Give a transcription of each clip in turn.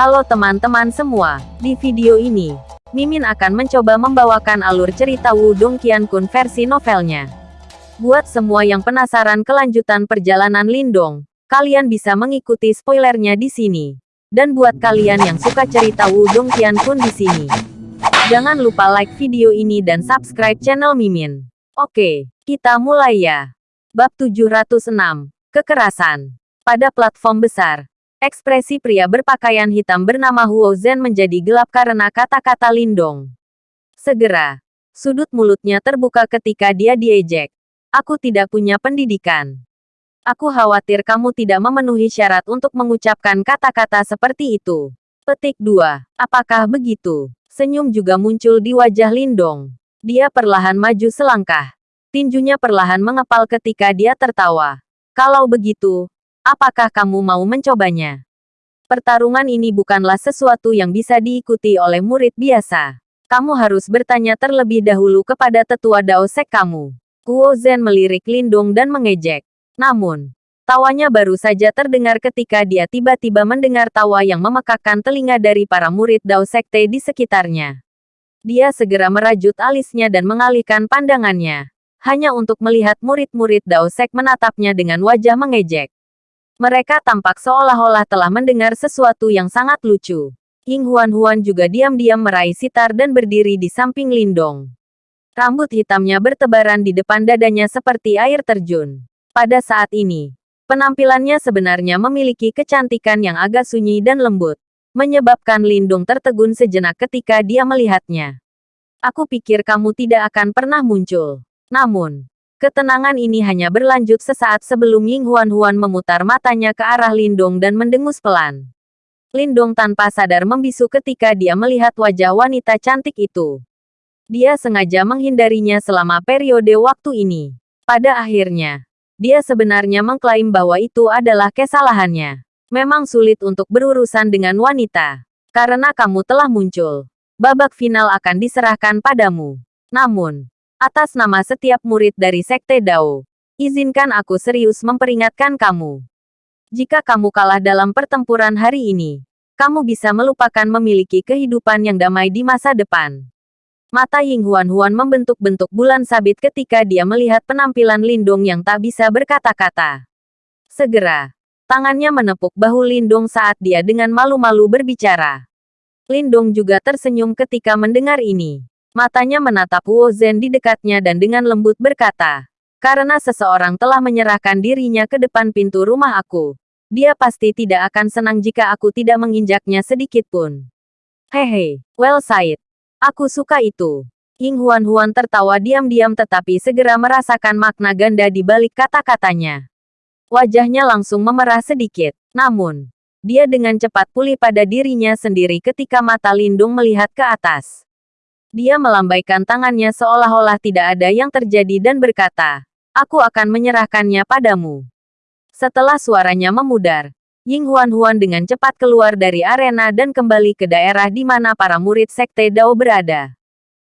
Halo teman-teman semua, di video ini, Mimin akan mencoba membawakan alur cerita Wudong Qiankun versi novelnya. Buat semua yang penasaran kelanjutan perjalanan Lindong, kalian bisa mengikuti spoilernya di sini. Dan buat kalian yang suka cerita Wudong Qiankun di sini, jangan lupa like video ini dan subscribe channel Mimin. Oke, kita mulai ya. Bab 706, Kekerasan. Pada platform besar, Ekspresi pria berpakaian hitam bernama Huo Zhen menjadi gelap karena kata-kata Lindong. Segera, sudut mulutnya terbuka ketika dia diejek. Aku tidak punya pendidikan. Aku khawatir kamu tidak memenuhi syarat untuk mengucapkan kata-kata seperti itu. Petik 2. Apakah begitu? Senyum juga muncul di wajah Lindong. Dia perlahan maju selangkah. Tinjunya perlahan mengepal ketika dia tertawa. Kalau begitu, Apakah kamu mau mencobanya? Pertarungan ini bukanlah sesuatu yang bisa diikuti oleh murid biasa. Kamu harus bertanya terlebih dahulu kepada tetua Dao Sek kamu. Kuo Zhen melirik Lindung dan mengejek. Namun, tawanya baru saja terdengar ketika dia tiba-tiba mendengar tawa yang memekakkan telinga dari para murid Dao Sekte di sekitarnya. Dia segera merajut alisnya dan mengalihkan pandangannya. Hanya untuk melihat murid-murid Dao Sek menatapnya dengan wajah mengejek. Mereka tampak seolah-olah telah mendengar sesuatu yang sangat lucu. Ying Huan-Huan juga diam-diam meraih sitar dan berdiri di samping Lindong. Rambut hitamnya bertebaran di depan dadanya seperti air terjun. Pada saat ini, penampilannya sebenarnya memiliki kecantikan yang agak sunyi dan lembut, menyebabkan Lindong tertegun sejenak ketika dia melihatnya. Aku pikir kamu tidak akan pernah muncul. Namun, Ketenangan ini hanya berlanjut sesaat sebelum Ying Huan-Huan memutar matanya ke arah Lindong dan mendengus pelan. Lindong tanpa sadar membisu ketika dia melihat wajah wanita cantik itu. Dia sengaja menghindarinya selama periode waktu ini. Pada akhirnya, dia sebenarnya mengklaim bahwa itu adalah kesalahannya. Memang sulit untuk berurusan dengan wanita. Karena kamu telah muncul. Babak final akan diserahkan padamu. Namun, Atas nama setiap murid dari Sekte Dao, izinkan aku serius memperingatkan kamu. Jika kamu kalah dalam pertempuran hari ini, kamu bisa melupakan memiliki kehidupan yang damai di masa depan. Mata Ying Huan-Huan membentuk-bentuk bulan sabit ketika dia melihat penampilan Lindong yang tak bisa berkata-kata. Segera, tangannya menepuk bahu Lindong saat dia dengan malu-malu berbicara. Lindong juga tersenyum ketika mendengar ini. Matanya menatap Wu Zhen di dekatnya dan dengan lembut berkata, karena seseorang telah menyerahkan dirinya ke depan pintu rumah aku. Dia pasti tidak akan senang jika aku tidak menginjaknya sedikit pun. Hehe, well said. Aku suka itu. Ying Huan-Huan tertawa diam-diam tetapi segera merasakan makna ganda di balik kata-katanya. Wajahnya langsung memerah sedikit. Namun, dia dengan cepat pulih pada dirinya sendiri ketika mata Lindung melihat ke atas. Dia melambaikan tangannya seolah-olah tidak ada yang terjadi dan berkata, Aku akan menyerahkannya padamu. Setelah suaranya memudar, Ying Huan-Huan dengan cepat keluar dari arena dan kembali ke daerah di mana para murid Sekte Dao berada.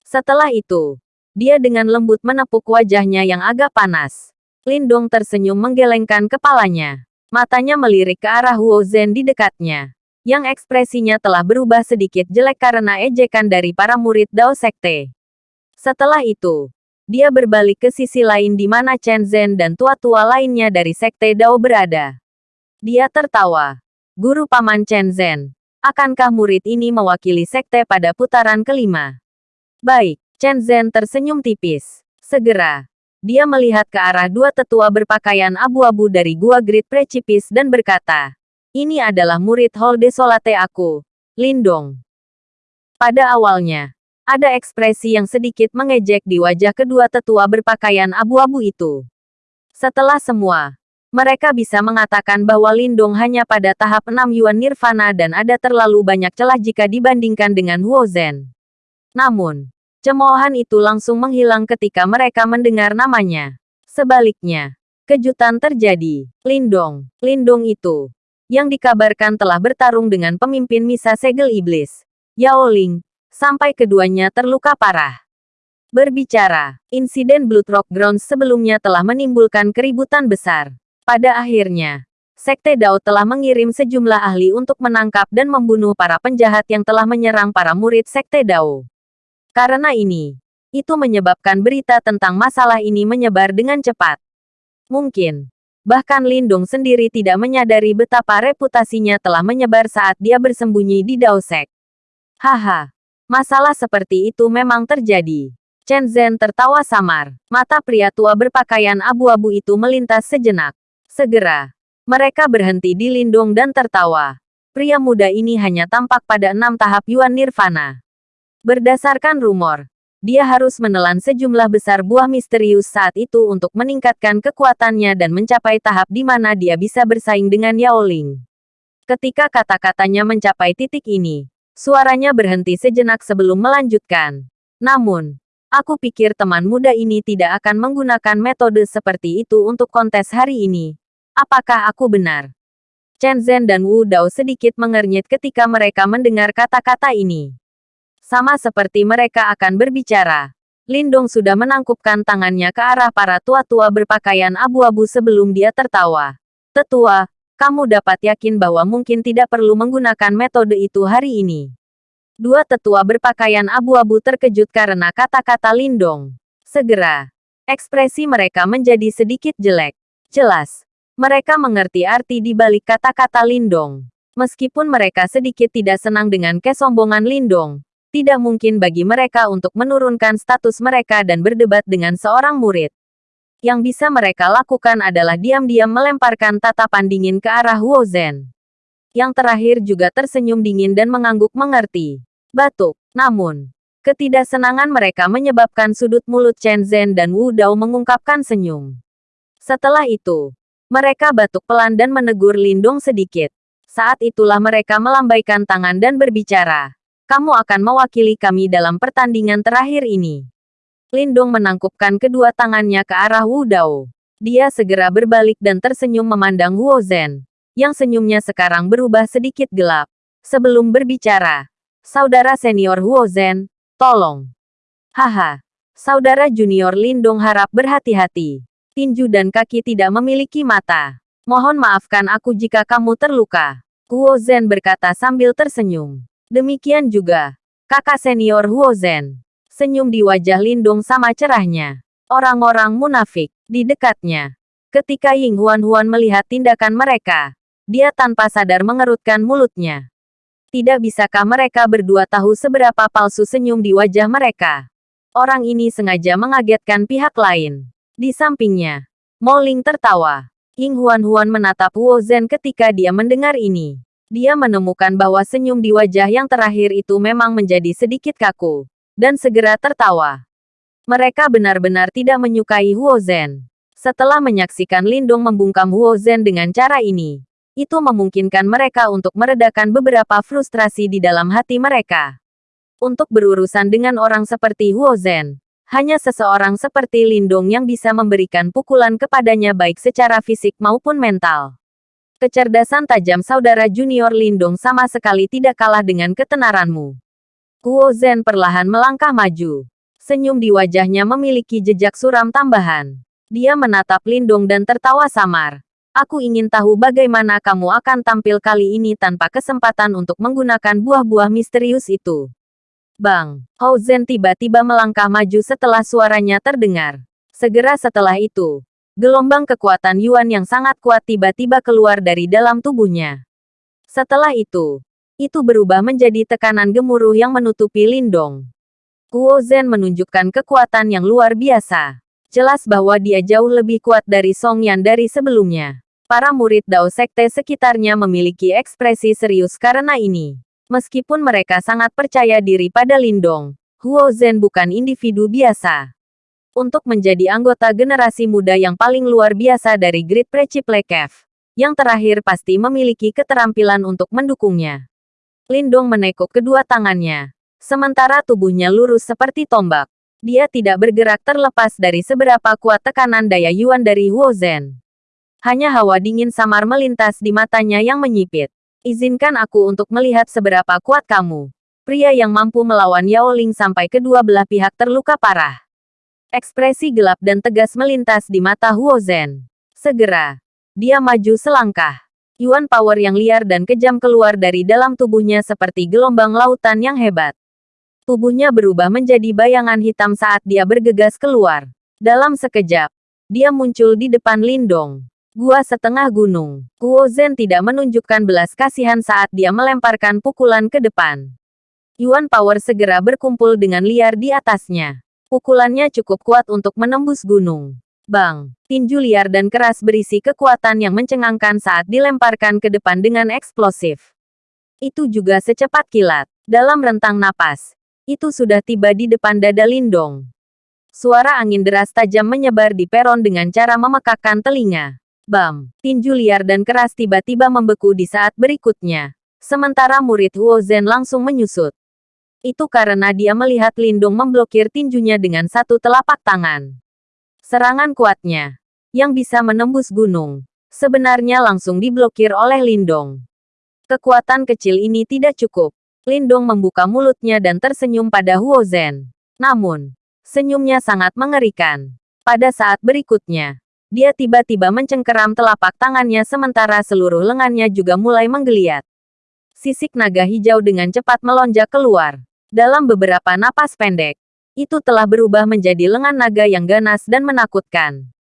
Setelah itu, dia dengan lembut menepuk wajahnya yang agak panas. Lindong tersenyum menggelengkan kepalanya. Matanya melirik ke arah Huo Zhen di dekatnya yang ekspresinya telah berubah sedikit jelek karena ejekan dari para murid Dao Sekte. Setelah itu, dia berbalik ke sisi lain di mana Chen Zhen dan tua-tua lainnya dari Sekte Dao berada. Dia tertawa. Guru Paman Chen Zhen, akankah murid ini mewakili Sekte pada putaran kelima? Baik, Chen Zhen tersenyum tipis. Segera, dia melihat ke arah dua tetua berpakaian abu-abu dari Gua Great Precipis dan berkata, ini adalah murid Hall Desolate aku, Lindong. Pada awalnya, ada ekspresi yang sedikit mengejek di wajah kedua tetua berpakaian abu-abu itu. Setelah semua, mereka bisa mengatakan bahwa Lindong hanya pada tahap 6 Yuan Nirvana dan ada terlalu banyak celah jika dibandingkan dengan Huo Zhen. Namun, cemoohan itu langsung menghilang ketika mereka mendengar namanya. Sebaliknya, kejutan terjadi. Lindong, Lindong itu, yang dikabarkan telah bertarung dengan pemimpin Misa Segel Iblis, Yao Ling, sampai keduanya terluka parah. Berbicara, insiden Blood Rock Grounds sebelumnya telah menimbulkan keributan besar. Pada akhirnya, Sekte Dao telah mengirim sejumlah ahli untuk menangkap dan membunuh para penjahat yang telah menyerang para murid Sekte Dao. Karena ini, itu menyebabkan berita tentang masalah ini menyebar dengan cepat. Mungkin, bahkan Lindung sendiri tidak menyadari betapa reputasinya telah menyebar saat dia bersembunyi di Dao Sek. Haha, masalah seperti itu memang terjadi. Chen Zhen tertawa samar. Mata pria tua berpakaian abu-abu itu melintas sejenak. Segera, mereka berhenti di Lindung dan tertawa. Pria muda ini hanya tampak pada enam tahap Yuan Nirvana. Berdasarkan rumor, dia harus menelan sejumlah besar buah misterius saat itu untuk meningkatkan kekuatannya dan mencapai tahap di mana dia bisa bersaing dengan Yao Ling. Ketika kata-katanya mencapai titik ini, suaranya berhenti sejenak sebelum melanjutkan. Namun, aku pikir teman muda ini tidak akan menggunakan metode seperti itu untuk kontes hari ini, Apakah aku benar? Chen Zhen dan Wu Dao sedikit mengernyit ketika mereka mendengar kata-kata ini. Sama seperti mereka akan berbicara. Lindong sudah menangkupkan tangannya ke arah para tua-tua berpakaian abu-abu sebelum dia tertawa. Tetua, kamu dapat yakin bahwa mungkin tidak perlu menggunakan metode itu hari ini. Dua tetua berpakaian abu-abu terkejut karena kata-kata Lindong. Segera, ekspresi mereka menjadi sedikit jelek. Jelas, mereka mengerti arti di balik kata-kata Lindong. Meskipun mereka sedikit tidak senang dengan kesombongan Lindong, tidak mungkin bagi mereka untuk menurunkan status mereka dan berdebat dengan seorang murid. Yang bisa mereka lakukan adalah diam-diam melemparkan tatapan dingin ke arah Huo Zhen. Yang terakhir juga tersenyum dingin dan mengangguk mengerti. Batuk. Namun, ketidaksenangan mereka menyebabkan sudut mulut Chen Zhen dan Wu Dao mengungkapkan senyum. Setelah itu, mereka batuk pelan dan menegur Lindung sedikit. Saat itulah mereka melambaikan tangan dan berbicara. Kamu akan mewakili kami dalam pertandingan terakhir ini. Lindung menangkupkan kedua tangannya ke arah Wu Dao. Dia segera berbalik dan tersenyum memandang Huo Zhen, yang senyumnya sekarang berubah sedikit gelap. Sebelum berbicara, saudara senior Huo Zhen, tolong. Haha, saudara junior Lindung harap berhati-hati tinju dan kaki tidak memiliki mata. Mohon maafkan aku jika kamu terluka. Huo Zhen berkata sambil tersenyum. Demikian juga, kakak senior Huo Zhen. Senyum di wajah Lindung sama cerahnya. Orang-orang munafik di dekatnya. Ketika Ying Huan Huan melihat tindakan mereka, dia tanpa sadar mengerutkan mulutnya. Tidak bisakah mereka berdua tahu seberapa palsu senyum di wajah mereka? Orang ini sengaja mengagetkan pihak lain. Di sampingnya, Mo Ling tertawa. Ying Huan-Huan menatap Wu Zhen ketika dia mendengar ini. Dia menemukan bahwa senyum di wajah yang terakhir itu memang menjadi sedikit kaku. Dan segera tertawa. Mereka benar-benar tidak menyukai Huo Zhen. Setelah menyaksikan Lindong membungkam Huo Zhen dengan cara ini, itu memungkinkan mereka untuk meredakan beberapa frustrasi di dalam hati mereka. Untuk berurusan dengan orang seperti Huo Zhen, hanya seseorang seperti Lindong yang bisa memberikan pukulan kepadanya baik secara fisik maupun mental. Kecerdasan tajam saudara junior Lindong sama sekali tidak kalah dengan ketenaranmu. Kuo Zhen perlahan melangkah maju. Senyum di wajahnya memiliki jejak suram tambahan. Dia menatap Lindong dan tertawa samar. Aku ingin tahu bagaimana kamu akan tampil kali ini tanpa kesempatan untuk menggunakan buah-buah misterius itu. Bang, Hao Zhen tiba-tiba melangkah maju setelah suaranya terdengar. Segera setelah itu, gelombang kekuatan Yuan yang sangat kuat tiba-tiba keluar dari dalam tubuhnya. Setelah itu, itu berubah menjadi tekanan gemuruh yang menutupi Lindong. Kuo Zhen menunjukkan kekuatan yang luar biasa. Jelas bahwa dia jauh lebih kuat dari Song Yan dari sebelumnya. Para murid Dao Sekte sekitarnya memiliki ekspresi serius karena ini. Meskipun mereka sangat percaya diri pada Lindong, Huo Zhen bukan individu biasa. Untuk menjadi anggota generasi muda yang paling luar biasa dari Great Preciple Cave, yang terakhir pasti memiliki keterampilan untuk mendukungnya. Lindong menekuk kedua tangannya, sementara tubuhnya lurus seperti tombak. Dia tidak bergerak terlepas dari seberapa kuat tekanan daya Yuan dari Huo Zhen. Hanya hawa dingin samar melintas di matanya yang menyipit. Izinkan aku untuk melihat seberapa kuat kamu. Pria yang mampu melawan Yao Ling sampai kedua belah pihak terluka parah. Ekspresi gelap dan tegas melintas di mata Huo Zhen. Segera, dia maju selangkah. Yuan power yang liar dan kejam keluar dari dalam tubuhnya seperti gelombang lautan yang hebat. Tubuhnya berubah menjadi bayangan hitam saat dia bergegas keluar. Dalam sekejap, dia muncul di depan Lindong. Gua setengah gunung. Huo Zhen tidak menunjukkan belas kasihan saat dia melemparkan pukulan ke depan. Yuan Power segera berkumpul dengan liar di atasnya. Pukulannya cukup kuat untuk menembus gunung. Bang! Tinju liar dan keras berisi kekuatan yang mencengangkan saat dilemparkan ke depan dengan eksplosif. Itu juga secepat kilat. Dalam rentang napas, itu sudah tiba di depan dada Lindong. Suara angin deras tajam menyebar di peron dengan cara memekakkan telinga. Bam! Tinju liar dan keras tiba-tiba membeku di saat berikutnya. Sementara murid Huo Zhen langsung menyusut. Itu karena dia melihat Lindung memblokir tinjunya dengan satu telapak tangan. Serangan kuatnya, yang bisa menembus gunung, sebenarnya langsung diblokir oleh Lindong. Kekuatan kecil ini tidak cukup. Lindong membuka mulutnya dan tersenyum pada Huo Zhen. Namun, senyumnya sangat mengerikan. Pada saat berikutnya, dia tiba-tiba mencengkeram telapak tangannya sementara seluruh lengannya juga mulai menggeliat. Sisik naga hijau dengan cepat melonjak keluar. Dalam beberapa napas pendek, itu telah berubah menjadi lengan naga yang ganas dan menakutkan.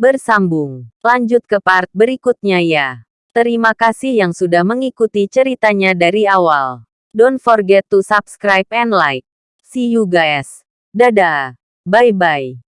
Bersambung. Lanjut ke part berikutnya ya. Terima kasih yang sudah mengikuti ceritanya dari awal. Don't forget to subscribe and like. See you guys. Dadah. Bye-bye.